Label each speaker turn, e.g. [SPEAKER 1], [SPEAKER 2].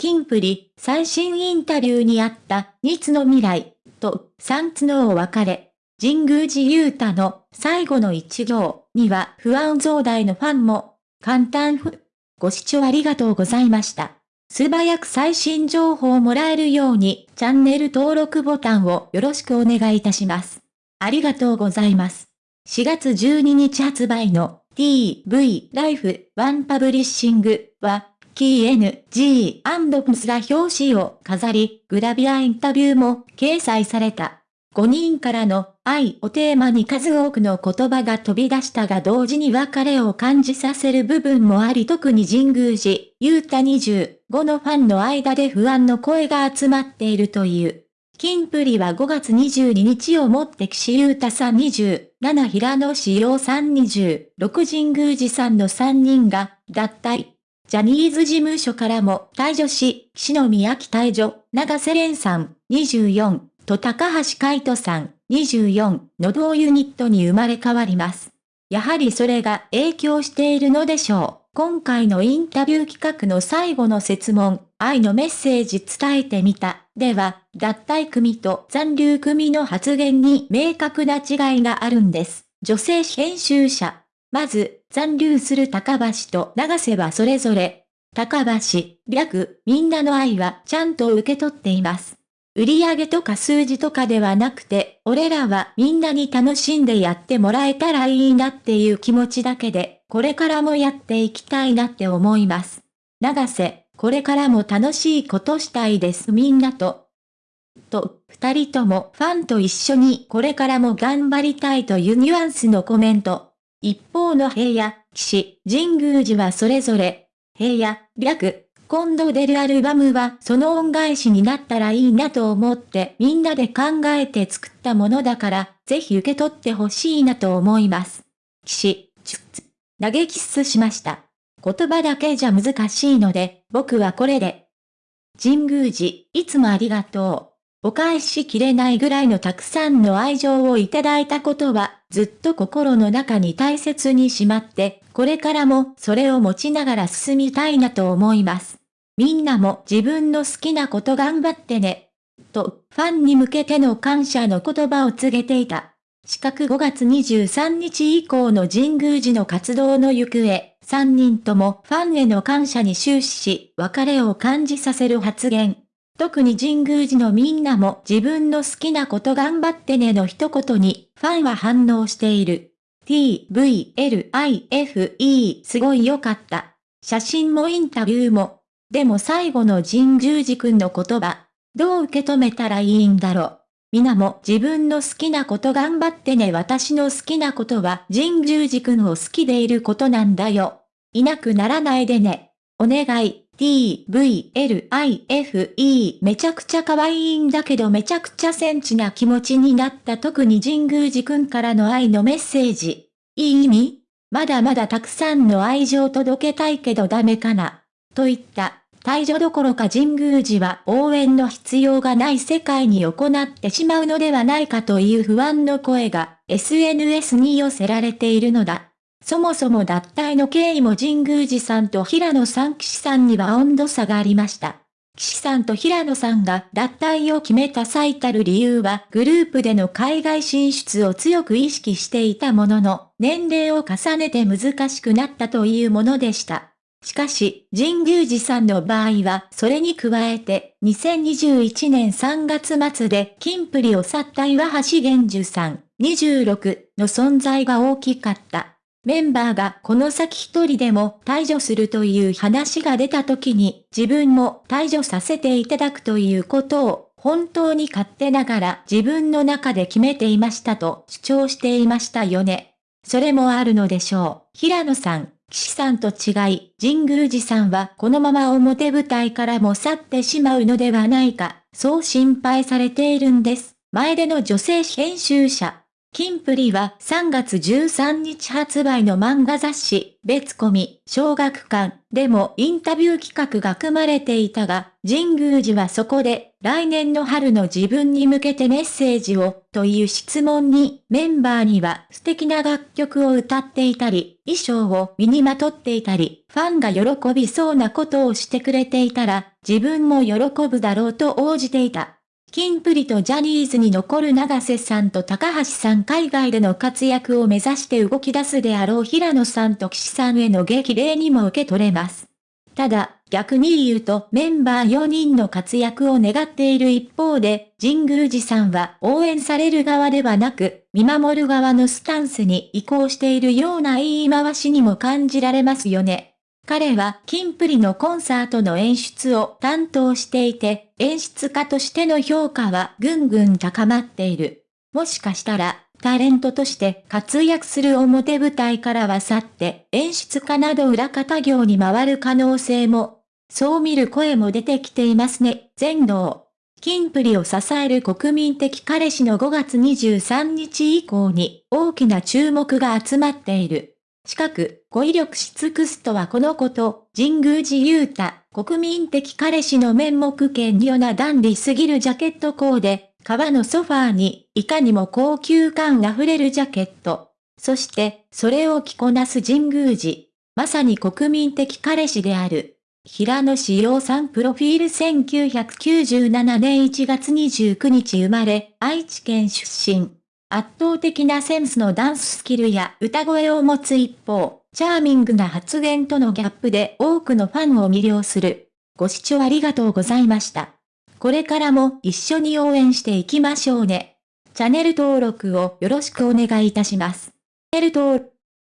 [SPEAKER 1] キンプリ、最新インタビューにあった、2つの未来、と、3つのお別れ。神宮寺勇太の最後の一行には不安増大のファンも、簡単ふ。ご視聴ありがとうございました。素早く最新情報をもらえるように、チャンネル登録ボタンをよろしくお願いいたします。ありがとうございます。4月12日発売の TV ライフワンパブリッシングは、キー N.G.&Ps が表紙を飾り、グラビアインタビューも掲載された。5人からの愛をテーマに数多くの言葉が飛び出したが同時に別れを感じさせる部分もあり特に神宮寺、ゆうた25のファンの間で不安の声が集まっているという。キンプリは5月22日をもって岸優太さん20、7平野志陽さん20、6神宮寺さんの3人が脱退。ジャニーズ事務所からも退場し、岸野宮城退場、長瀬廉さん24と高橋海人さん24の同ユニットに生まれ変わります。やはりそれが影響しているのでしょう。今回のインタビュー企画の最後の説問、愛のメッセージ伝えてみた。では、脱退組と残留組の発言に明確な違いがあるんです。女性編集者。まず、残留する高橋と長瀬はそれぞれ、高橋、略、みんなの愛はちゃんと受け取っています。売り上げとか数字とかではなくて、俺らはみんなに楽しんでやってもらえたらいいなっていう気持ちだけで、これからもやっていきたいなって思います。長瀬、これからも楽しいことしたいですみんなと。と、二人ともファンと一緒にこれからも頑張りたいというニュアンスのコメント。一方の平野、岸、神宮寺はそれぞれ、平野、略、今度出るアルバムはその恩返しになったらいいなと思ってみんなで考えて作ったものだから、ぜひ受け取ってほしいなと思います。騎士、投げキスしました。言葉だけじゃ難しいので、僕はこれで。神宮寺、いつもありがとう。お返しきれないぐらいのたくさんの愛情をいただいたことは、ずっと心の中に大切にしまって、これからもそれを持ちながら進みたいなと思います。みんなも自分の好きなこと頑張ってね。と、ファンに向けての感謝の言葉を告げていた。四角5月23日以降の神宮寺の活動の行方、3人ともファンへの感謝に終始し、別れを感じさせる発言。特に神宮寺のみんなも自分の好きなこと頑張ってねの一言に、ファンは反応している。t, v, l, i, f, e すごい良かった。写真もインタビューもでも最後の神宮寺くんの言葉、どう受け止めたらいいんだろう。皆も自分の好きなこと頑張ってね私の好きなことは神宮寺くんを好きでいることなんだよ。いなくならないでね。お願い。T, v, l, i, f, e めちゃくちゃ可愛いんだけどめちゃくちゃセンチな気持ちになった特に神宮寺くんからの愛のメッセージ。いい意味？まだまだたくさんの愛情届けたいけどダメかな？といった退場どころか神宮寺は応援の必要がない世界に行ってしまうのではないかという不安の声が SNS に寄せられているのだ。そもそも脱退の経緯も神宮寺さんと平野さん岸さんには温度差がありました。岸さんと平野さんが脱退を決めた最たる理由はグループでの海外進出を強く意識していたものの、年齢を重ねて難しくなったというものでした。しかし、神宮寺さんの場合は、それに加えて、2021年3月末で、金プリを去った岩橋玄樹さん、26の存在が大きかった。メンバーがこの先一人でも退場するという話が出た時に、自分も退場させていただくということを、本当に勝手ながら自分の中で決めていましたと主張していましたよね。それもあるのでしょう。平野さん、岸さんと違い、神宮寺さんはこのまま表舞台からも去ってしまうのではないか、そう心配されているんです。前での女性編集者。キンプリは3月13日発売の漫画雑誌、別コミ、小学館でもインタビュー企画が組まれていたが、神宮寺はそこで、来年の春の自分に向けてメッセージを、という質問に、メンバーには素敵な楽曲を歌っていたり、衣装を身にまとっていたり、ファンが喜びそうなことをしてくれていたら、自分も喜ぶだろうと応じていた。キンプリとジャニーズに残る長瀬さんと高橋さん海外での活躍を目指して動き出すであろう平野さんと岸さんへの激励にも受け取れます。ただ、逆に言うとメンバー4人の活躍を願っている一方で、神宮寺さんは応援される側ではなく、見守る側のスタンスに移行しているような言い回しにも感じられますよね。彼はキンプリのコンサートの演出を担当していて、演出家としての評価はぐんぐん高まっている。もしかしたら、タレントとして活躍する表舞台からは去って演出家など裏方業に回る可能性も、そう見る声も出てきていますね。全能。キンプリを支える国民的彼氏の5月23日以降に大きな注目が集まっている。近く、語彙力し尽くすとはこのこと、神宮寺勇太、国民的彼氏の面目兼慮なダンディすぎるジャケットコーデ、革のソファーに、いかにも高級感あふれるジャケット。そして、それを着こなす神宮寺。まさに国民的彼氏である。平野志陽さんプロフィール1997年1月29日生まれ、愛知県出身。圧倒的なセンスのダンススキルや歌声を持つ一方、チャーミングな発言とのギャップで多くのファンを魅了する。ご視聴ありがとうございました。これからも一緒に応援していきましょうね。チャンネル登録をよろしくお願いいたします。チャンネル登録